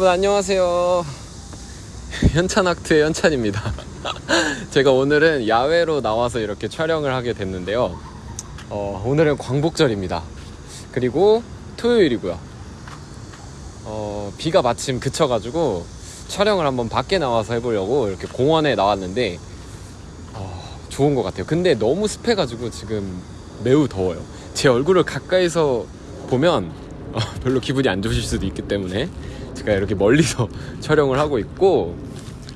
여러분 안녕하세요. 현찬학트의 현찬입니다. 제가 오늘은 야외로 나와서 이렇게 촬영을 하게 됐는데요. 어, 오늘은 광복절입니다. 그리고 토요일이고요. 어, 비가 마침 그쳐가지고 촬영을 한번 밖에 나와서 해보려고 이렇게 공원에 나왔는데 어, 좋은 것 같아요. 근데 너무 습해가지고 지금 매우 더워요. 제 얼굴을 가까이서 보면 어, 별로 기분이 안 좋으실 수도 있기 때문에 제가 이렇게 멀리서 촬영을 하고 있고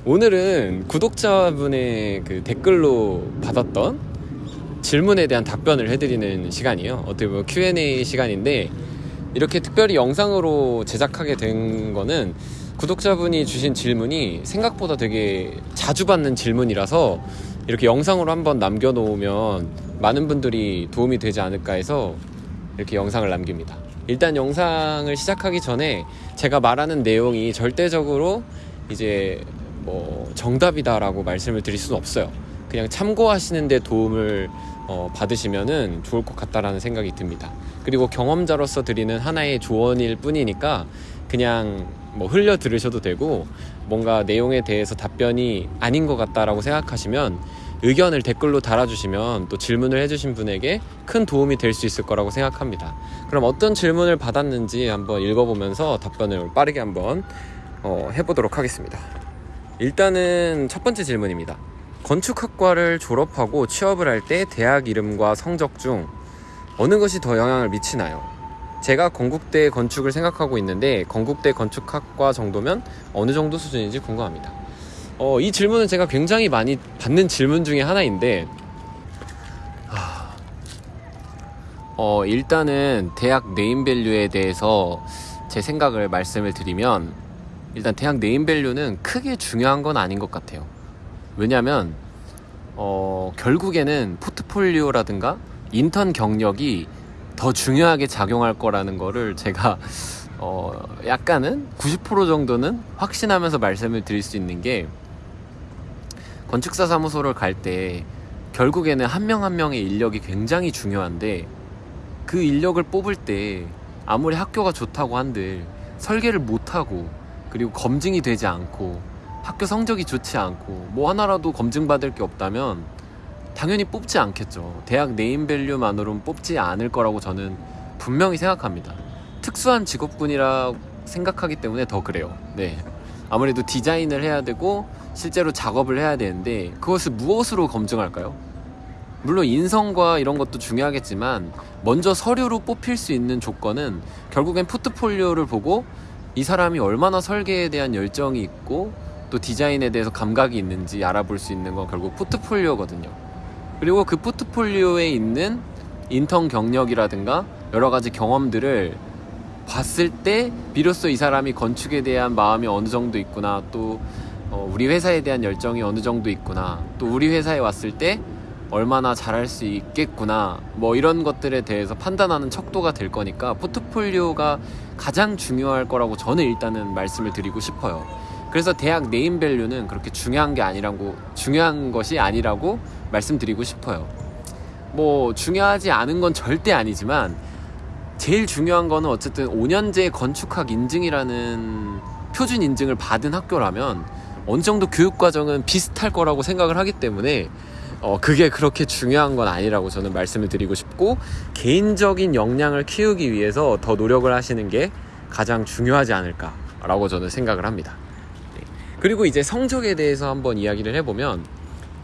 오늘은 구독자분의 그 댓글로 받았던 질문에 대한 답변을 해드리는 시간이에요. 어떻게 보면 Q&A 시간인데 이렇게 특별히 영상으로 제작하게 된 거는 구독자분이 주신 질문이 생각보다 되게 자주 받는 질문이라서 이렇게 영상으로 한번 남겨놓으면 많은 분들이 도움이 되지 않을까 해서 이렇게 영상을 남깁니다. 일단 영상을 시작하기 전에 제가 말하는 내용이 절대적으로 이제 뭐 정답이다라고 말씀을 드릴 수는 없어요. 그냥 참고하시는데 도움을 어, 받으시면은 좋을 것 같다라는 생각이 듭니다. 그리고 경험자로서 드리는 하나의 조언일 뿐이니까 그냥 뭐 흘려 들으셔도 되고 뭔가 내용에 대해서 답변이 아닌 것 같다라고 생각하시면 의견을 댓글로 달아주시면 또 질문을 해주신 분에게 큰 도움이 될 수 있을 거라고 생각합니다. 그럼 어떤 질문을 받았는지 한번 읽어보면서 답변을 빠르게 한번 어, 해보도록 하겠습니다. 일단은 첫 번째 질문입니다. 건축학과를 졸업하고 취업을 할 때 대학 이름과 성적 중 어느 것이 더 영향을 미치나요? 제가 건국대 건축을 생각하고 있는데 건국대 건축학과 정도면 어느 정도 수준인지 궁금합니다. 어, 이 질문은 제가 굉장히 많이 받는 질문 중에 하나인데 하... 어, 일단은 대학 네임밸류에 대해서 제 생각을 말씀을 드리면 일단 대학 네임밸류는 크게 중요한 건 아닌 것 같아요. 왜냐하면 어, 결국에는 포트폴리오라든가 인턴 경력이 더 중요하게 작용할 거라는 거를 제가 어, 약간은 90% 정도는 확신하면서 말씀을 드릴 수 있는 게 건축사 사무소를 갈 때 결국에는 한명한 명의 인력이 굉장히 중요한데 그 인력을 뽑을 때 아무리 학교가 좋다고 한들 설계를 못하고 그리고 검증이 되지 않고 학교 성적이 좋지 않고 뭐 하나라도 검증받을 게 없다면 당연히 뽑지 않겠죠. 대학 네임밸류만으로는 뽑지 않을 거라고 저는 분명히 생각합니다. 특수한 직업군이라 생각하기 때문에 더 그래요. 네. 아무래도 디자인을 해야 되고 실제로 작업을 해야 되는데 그것을 무엇으로 검증할까요? 물론 인성과 이런 것도 중요하겠지만 먼저 서류로 뽑힐 수 있는 조건은 결국엔 포트폴리오를 보고 이 사람이 얼마나 설계에 대한 열정이 있고 또 디자인에 대해서 감각이 있는지 알아볼 수 있는 건 결국 포트폴리오거든요. 그리고 그 포트폴리오에 있는 인턴 경력이라든가 여러 가지 경험들을 봤을 때 비로소 이 사람이 건축에 대한 마음이 어느 정도 있구나 또 어, 우리 회사에 대한 열정이 어느 정도 있구나 또 우리 회사에 왔을 때 얼마나 잘할 수 있겠구나 뭐 이런 것들에 대해서 판단하는 척도가 될 거니까 포트폴리오가 가장 중요할 거라고 저는 일단은 말씀을 드리고 싶어요. 그래서 대학 네임밸류는 그렇게 중요한 게 아니라고 중요한 것이 아니라고 말씀드리고 싶어요. 뭐 중요하지 않은 건 절대 아니지만 제일 중요한 거는 어쨌든 5년제 건축학 인증이라는 표준 인증을 받은 학교라면 어느 정도 교육 과정은 비슷할 거라고 생각을 하기 때문에 어, 그게 그렇게 중요한 건 아니라고 저는 말씀을 드리고 싶고 개인적인 역량을 키우기 위해서 더 노력을 하시는 게 가장 중요하지 않을까라고 저는 생각을 합니다. 네. 그리고 이제 성적에 대해서 한번 이야기를 해보면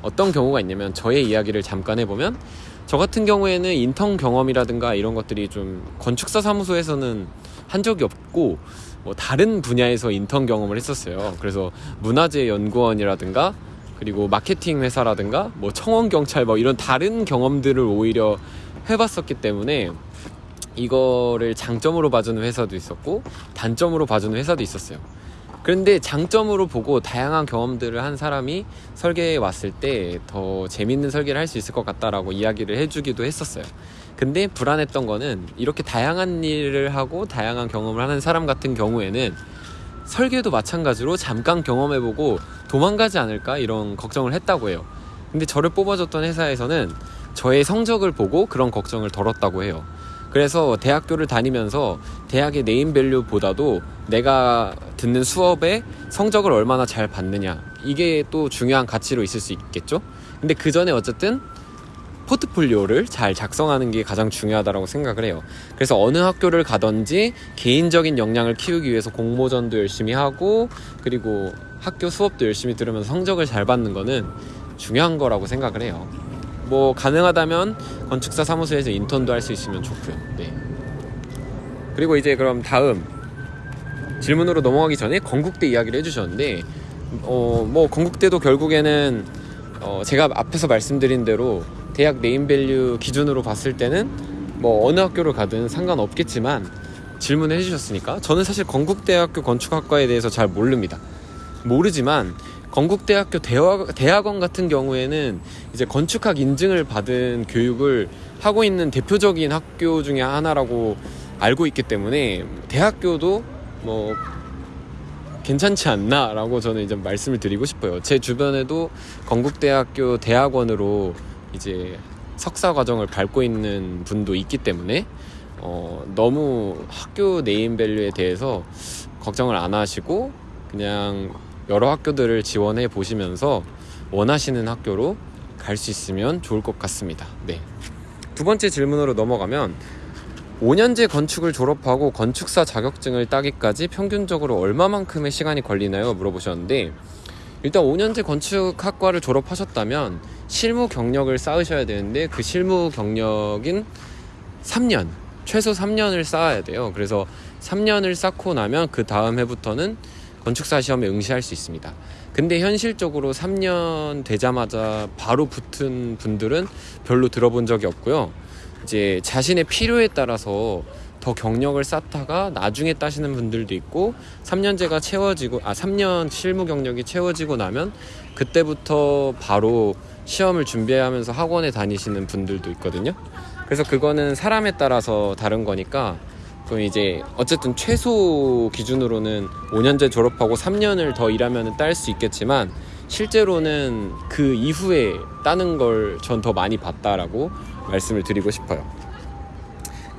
어떤 경우가 있냐면 저의 이야기를 잠깐 해보면 저 같은 경우에는 인턴 경험이라든가 이런 것들이 좀 건축사 사무소에서는 한 적이 없고 뭐 다른 분야에서 인턴 경험을 했었어요. 그래서 문화재 연구원이라든가 그리고 마케팅 회사라든가 뭐 청원 경찰 뭐 이런 다른 경험들을 오히려 해봤었기 때문에 이거를 장점으로 봐주는 회사도 있었고 단점으로 봐주는 회사도 있었어요. 그런데 장점으로 보고 다양한 경험들을 한 사람이 설계에 왔을 때 더 재밌는 설계를 할 수 있을 것 같다라고 이야기를 해주기도 했었어요. 근데 불안했던 거는 이렇게 다양한 일을 하고 다양한 경험을 하는 사람 같은 경우에는 설계도 마찬가지로 잠깐 경험해보고 도망가지 않을까 이런 걱정을 했다고 해요. 근데 저를 뽑아줬던 회사에서는 저의 성적을 보고 그런 걱정을 덜었다고 해요. 그래서 대학교를 다니면서 대학의 네임밸류보다도 내가 듣는 수업에 성적을 얼마나 잘 받느냐 이게 또 중요한 가치로 있을 수 있겠죠. 근데 그 전에 어쨌든 포트폴리오를 잘 작성하는 게 가장 중요하다고 생각을 해요. 그래서 어느 학교를 가든지 개인적인 역량을 키우기 위해서 공모전도 열심히 하고 그리고 학교 수업도 열심히 들으면서 성적을 잘 받는 거는 중요한 거라고 생각을 해요. 뭐 가능하다면 건축사 사무소에서 인턴도 할 수 있으면 좋고요. 네. 그리고 이제 그럼 다음 질문으로 넘어가기 전에 건국대 이야기를 해주셨는데 어 뭐 건국대도 결국에는 어 제가 앞에서 말씀드린 대로 대학 네임밸류 기준으로 봤을 때는 뭐 어느 학교를 가든 상관없겠지만 질문을 해주셨으니까 저는 사실 건국대학교 건축학과에 대해서 잘 모릅니다. 모르지만 건국대학교 대학, 대학 원 같은 경우에는 이제 건축학 인증을 받은 교육을 하고 있는 대표적인 학교 중에 하나라고 알고 있기 때문에 대학교도 뭐 괜찮지 않나라고 저는 이제 말씀을 드리고 싶어요. 제 주변에도 건국대학교 대학원으로 이제 석사 과정을 밟고 있는 분도 있기 때문에 어, 너무 학교 네임밸류에 대해서 걱정을 안 하시고 그냥 여러 학교들을 지원해 보시면서 원하시는 학교로 갈 수 있으면 좋을 것 같습니다. 네. 두 번째 질문으로 넘어가면 5년제 건축을 졸업하고 건축사 자격증을 따기까지 평균적으로 얼마만큼의 시간이 걸리나요? 물어보셨는데 일단 5년제 건축학과를 졸업하셨다면 실무 경력을 쌓으셔야 되는데 그 실무 경력인 3년 최소 3년을 쌓아야 돼요. 그래서 3년을 쌓고 나면 그 다음 해부터는 건축사 시험에 응시할 수 있습니다. 근데 현실적으로 3년 되자마자 바로 붙은 분들은 별로 들어본 적이 없고요. 이제 자신의 필요에 따라서 더 경력을 쌓다가 나중에 따시는 분들도 있고 3년제가 채워지고 아 3년 실무 경력이 채워지고 나면 그때부터 바로 시험을 준비하면서 학원에 다니시는 분들도 있거든요. 그래서 그거는 사람에 따라서 다른 거니까 그럼 이제 어쨌든 최소 기준으로는 5년제 졸업하고 3년을 더 일하면 딸 수 있겠지만 실제로는 그 이후에 따는 걸 전 더 많이 봤다라고 말씀을 드리고 싶어요.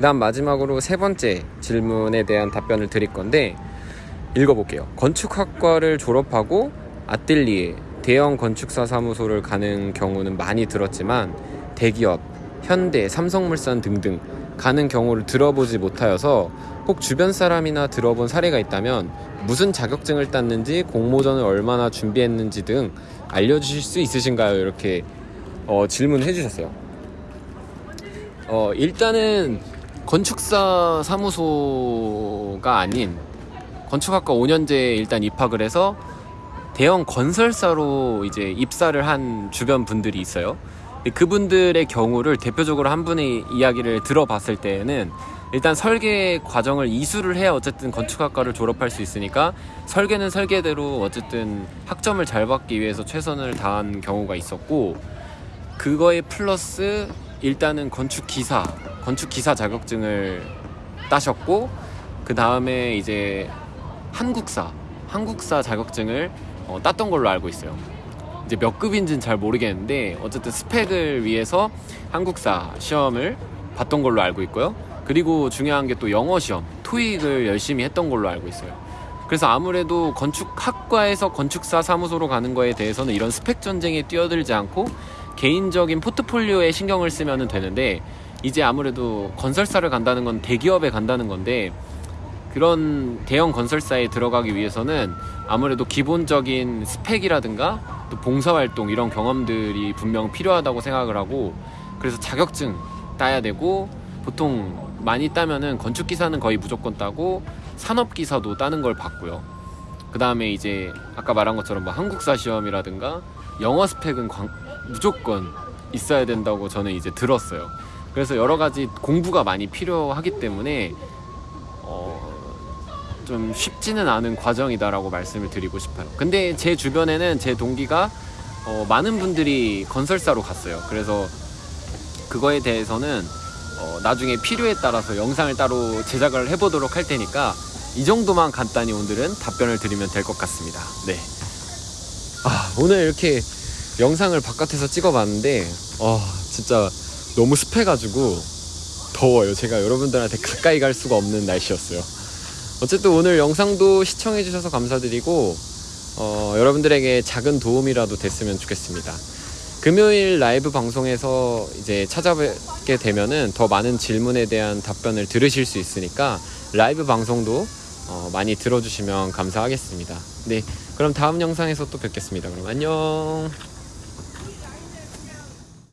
그다음 마지막으로 세 번째 질문에 대한 답변을 드릴 건데 읽어볼게요. 건축학과를 졸업하고 아뜰리에 대형 건축사 사무소를 가는 경우는 많이 들었지만 대기업, 현대, 삼성물산 등등 가는 경우를 들어보지 못하여서 혹 주변 사람이나 들어본 사례가 있다면 무슨 자격증을 땄는지 공모전을 얼마나 준비했는지 등 알려주실 수 있으신가요? 이렇게 어, 질문해 주셨어요. 어, 일단은 건축사 사무소가 아닌 건축학과 5년제 일단 입학을 해서 대형 건설사로 이제 입사를 한 주변 분들이 있어요. 그분들의 경우를 대표적으로 한 분의 이야기를 들어봤을 때에는 일단 설계 과정을 이수를 해야 어쨌든 건축학과를 졸업할 수 있으니까 설계는 설계대로 어쨌든 학점을 잘 받기 위해서 최선을 다한 경우가 있었고 그거에 플러스 일단은 건축 기사 건축기사 자격증을 따셨고 그 다음에 이제 한국사 한국사 자격증을 어, 땄던 걸로 알고 있어요. 이제 몇 급인지는 잘 모르겠는데 어쨌든 스펙을 위해서 한국사 시험을 봤던 걸로 알고 있고요. 그리고 중요한 게 또 영어 시험, 토익을 열심히 했던 걸로 알고 있어요. 그래서 아무래도 건축학과에서 건축사 사무소로 가는 거에 대해서는 이런 스펙 전쟁에 뛰어들지 않고 개인적인 포트폴리오에 신경을 쓰면 되는데 이제 아무래도 건설사를 간다는 건 대기업에 간다는 건데 그런 대형 건설사에 들어가기 위해서는 아무래도 기본적인 스펙이라든가 또 봉사활동 이런 경험들이 분명 필요하다고 생각을 하고 그래서 자격증 따야 되고 보통 많이 따면은 건축기사는 거의 무조건 따고 산업기사도 따는 걸 봤고요. 그 다음에 이제 아까 말한 것처럼 뭐 한국사 시험이라든가 영어 스펙은 광, 무조건 있어야 된다고 저는 이제 들었어요. 그래서 여러 가지 공부가 많이 필요하기 때문에 어, 좀 쉽지는 않은 과정이다라고 말씀을 드리고 싶어요. 근데 제 주변에는 제 동기가 어, 많은 분들이 건설사로 갔어요. 그래서 그거에 대해서는 어, 나중에 필요에 따라서 영상을 따로 제작을 해보도록 할 테니까 이 정도만 간단히 오늘은 답변을 드리면 될 것 같습니다. 네. 아, 오늘 이렇게 영상을 바깥에서 찍어봤는데, 어, 진짜 너무 습해가지고 더워요. 제가 여러분들한테 가까이 갈 수가 없는 날씨였어요. 어쨌든 오늘 영상도 시청해주셔서 감사드리고, 어, 여러분들에게 작은 도움이라도 됐으면 좋겠습니다. 금요일 라이브 방송에서 이제 찾아뵙게 되면은 더 많은 질문에 대한 답변을 들으실 수 있으니까 라이브 방송도 어, 많이 들어주시면 감사하겠습니다. 네, 그럼 다음 영상에서 또 뵙겠습니다. 그럼 안녕.